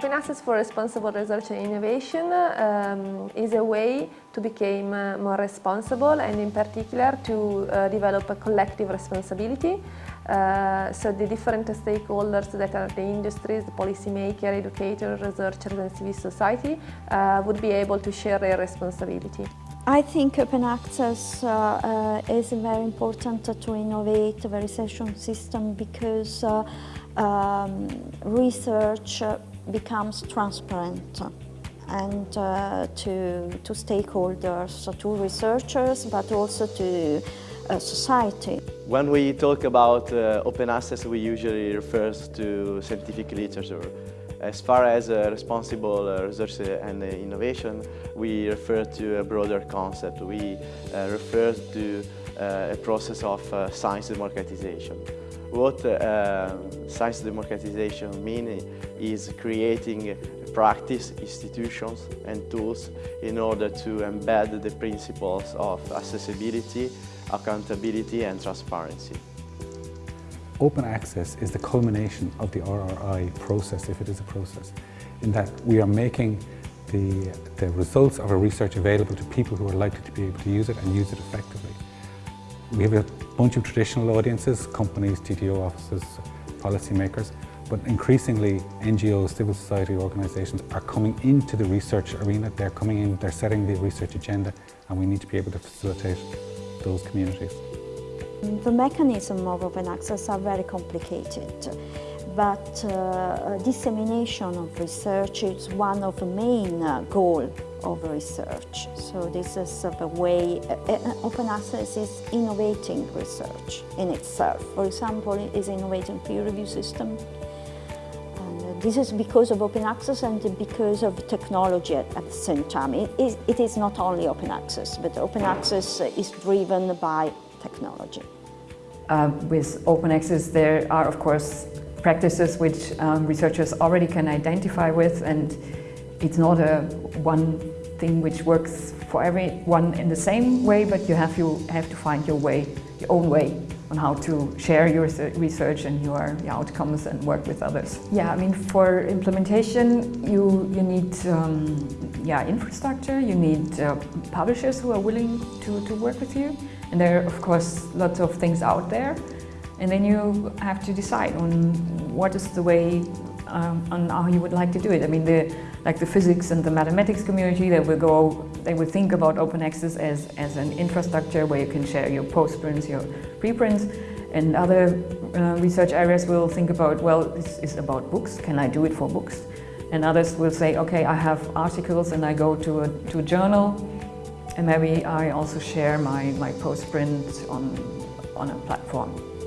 Open Access for Responsible Research and Innovation um, is a way to become uh, more responsible and in particular to uh, develop a collective responsibility. Uh, so the different stakeholders that are the industries, the policymaker, educators, researchers and civil society uh, would be able to share their responsibility. I think open access uh, uh, is very important to innovate the research system because uh, um, research becomes transparent and uh, to, to stakeholders, to researchers, but also to uh, society. When we talk about uh, open access, we usually refer to scientific literature. As far as uh, responsible uh, research and uh, innovation, we refer to a broader concept. We refer to a process of science democratization. What uh, science democratization means is creating practice, institutions and tools in order to embed the principles of accessibility, accountability and transparency. Open access is the culmination of the RRI process, if it is a process, in that we are making the, the results of our research available to people who are likely to be able to use it and use it effectively. We have a bunch of traditional audiences, companies, TTO offices, policymakers, but increasingly NGOs, civil society organisations are coming into the research arena, they're coming in, they're setting the research agenda and we need to be able to facilitate those communities. The mechanism of open access are very complicated, but uh, dissemination of research is one of the main uh, goals of research. So this is the way open access is innovating research in itself. For example, it is innovating peer review system. And this is because of open access and because of technology at, at the same time. It is, it is not only open access, but open access is driven by technology. Uh, with open access there are of course practices which um, researchers already can identify with and it's not a one thing which works for everyone in the same way but you have you have to find your way your own way on how to share your research and your, your outcomes and work with others. Yeah, I mean for implementation you you need um, yeah infrastructure, you need uh, publishers who are willing to, to work with you and there are, of course, lots of things out there. And then you have to decide on what is the way um, on how you would like to do it. I mean, the, like the physics and the mathematics community, they will go, they will think about open access as, as an infrastructure where you can share your postprints, your preprints. And other uh, research areas will think about, well, this is about books. Can I do it for books? And others will say, okay, I have articles and I go to a, to a journal and maybe I also share my, my postprint on, on a platform.